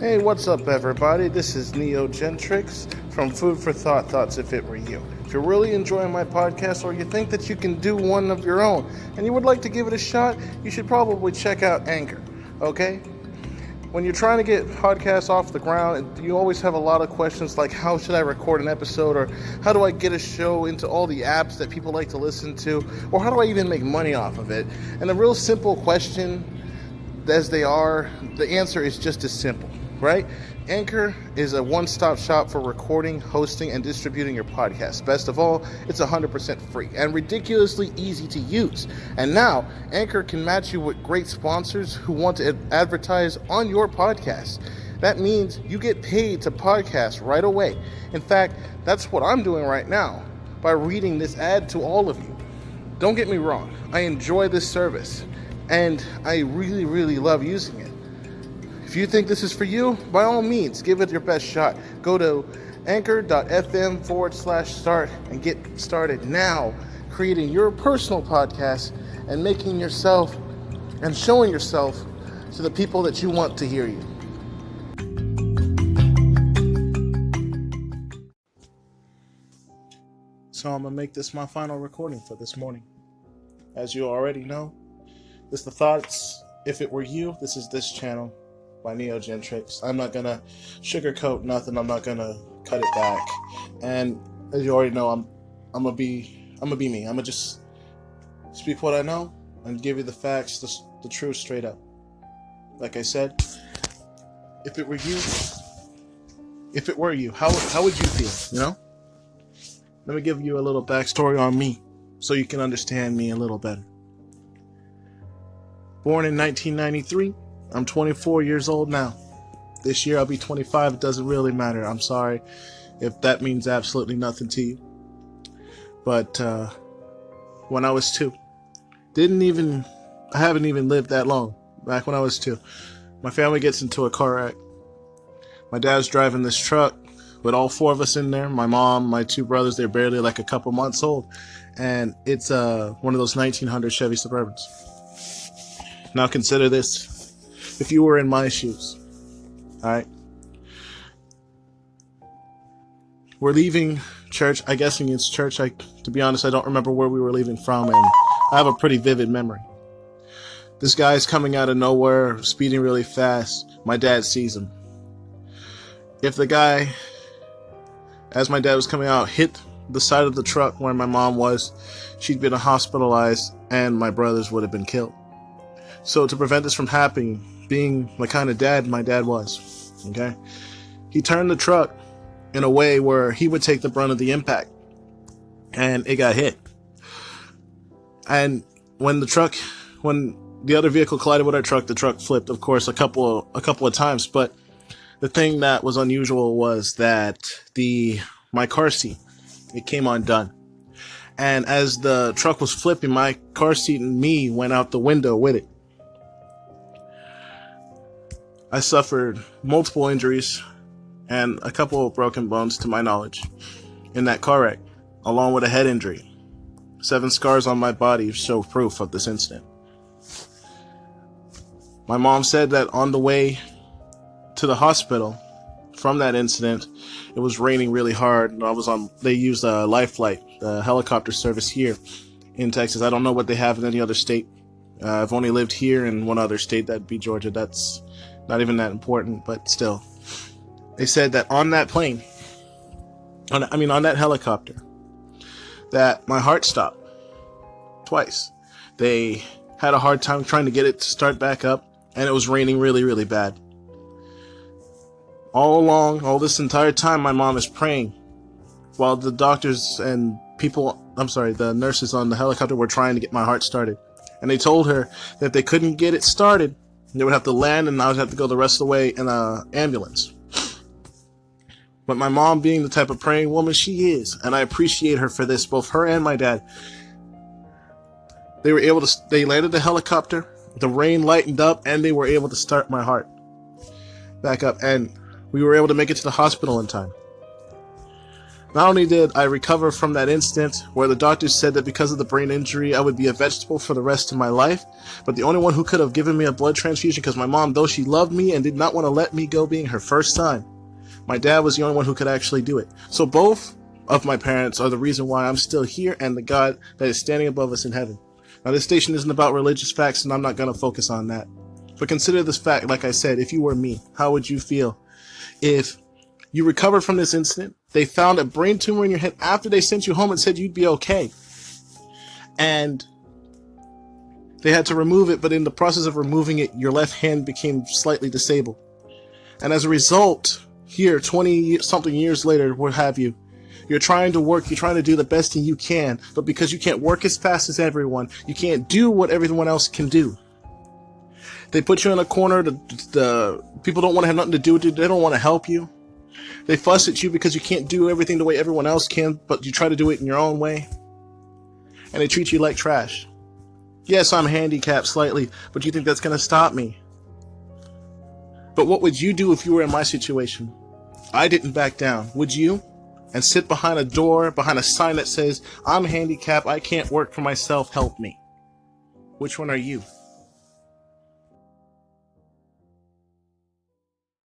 Hey, what's up, everybody? This is Neo Gentrix from Food for Thought Thoughts If It Were You. If you're really enjoying my podcast or you think that you can do one of your own and you would like to give it a shot, you should probably check out Anchor, okay? When you're trying to get podcasts off the ground, you always have a lot of questions like how should I record an episode or how do I get a show into all the apps that people like to listen to or how do I even make money off of it? And the real simple question as they are, the answer is just as simple right? Anchor is a one stop shop for recording, hosting, and distributing your podcast. Best of all, it's 100% free and ridiculously easy to use. And now, Anchor can match you with great sponsors who want to advertise on your podcast. That means you get paid to podcast right away. In fact, that's what I'm doing right now by reading this ad to all of you. Don't get me wrong, I enjoy this service and I really, really love using it. If you think this is for you, by all means, give it your best shot. Go to anchor.fm forward slash start and get started now creating your personal podcast and making yourself and showing yourself to the people that you want to hear you. So I'm gonna make this my final recording for this morning. As you already know, this the thoughts. If it were you, this is this channel by Neo Gentrix. I'm not gonna sugarcoat nothing. I'm not gonna cut it back. And as you already know, I'm I'm gonna be I'm gonna be me. I'm gonna just speak what I know and give you the facts, the, the truth, straight up. Like I said, if it were you, if it were you, how how would you feel? You know. Let me give you a little backstory on me, so you can understand me a little better. Born in 1993 I'm 24 years old now. This year I'll be 25. It doesn't really matter. I'm sorry if that means absolutely nothing to you. But uh, when I was two, didn't even, I haven't even lived that long. Back when I was two, my family gets into a car wreck. My dad's driving this truck with all four of us in there. My mom, my two brothers, they're barely like a couple months old. And it's uh, one of those 1900 Chevy Suburbans. Now consider this if you were in my shoes. All right. We're leaving church. I guessing it's church. I, to be honest, I don't remember where we were leaving from, and I have a pretty vivid memory. This guy's coming out of nowhere, speeding really fast. My dad sees him. If the guy, as my dad was coming out, hit the side of the truck where my mom was, she'd been hospitalized, and my brothers would have been killed. So to prevent this from happening, being the kind of dad my dad was. Okay. He turned the truck in a way where he would take the brunt of the impact. And it got hit. And when the truck, when the other vehicle collided with our truck, the truck flipped, of course, a couple a couple of times. But the thing that was unusual was that the my car seat it came undone. And as the truck was flipping, my car seat and me went out the window with it. I suffered multiple injuries and a couple of broken bones to my knowledge in that car wreck, along with a head injury. Seven scars on my body show proof of this incident. My mom said that on the way to the hospital from that incident, it was raining really hard. And I was on, they used a life flight, the helicopter service here in Texas. I don't know what they have in any other state. Uh, I've only lived here in one other state, that'd be Georgia. That's not even that important, but still. They said that on that plane, on, I mean, on that helicopter, that my heart stopped twice. They had a hard time trying to get it to start back up, and it was raining really, really bad. All along, all this entire time, my mom is praying while the doctors and people, I'm sorry, the nurses on the helicopter were trying to get my heart started. And they told her that they couldn't get it started, they would have to land and I would have to go the rest of the way in an ambulance. But my mom, being the type of praying woman she is, and I appreciate her for this, both her and my dad, they were able to, they landed the helicopter, the rain lightened up, and they were able to start my heart back up. And we were able to make it to the hospital in time. Not only did I recover from that instant where the doctors said that because of the brain injury I would be a vegetable for the rest of my life, but the only one who could have given me a blood transfusion because my mom, though she loved me and did not want to let me go being her first son, my dad was the only one who could actually do it. So both of my parents are the reason why I'm still here and the God that is standing above us in heaven. Now this station isn't about religious facts and I'm not going to focus on that. But consider this fact, like I said, if you were me, how would you feel if you recovered from this incident. They found a brain tumor in your head after they sent you home and said you'd be okay. And they had to remove it, but in the process of removing it, your left hand became slightly disabled. And as a result, here, 20 something years later, what have you, you're trying to work, you're trying to do the best thing you can, but because you can't work as fast as everyone, you can't do what everyone else can do. They put you in a corner, the, the people don't want to have nothing to do with you, they don't want to help you. They fuss at you because you can't do everything the way everyone else can, but you try to do it in your own way. And they treat you like trash. Yes, I'm handicapped slightly, but you think that's going to stop me? But what would you do if you were in my situation? I didn't back down. Would you? And sit behind a door, behind a sign that says, I'm handicapped, I can't work for myself, help me. Which one are you?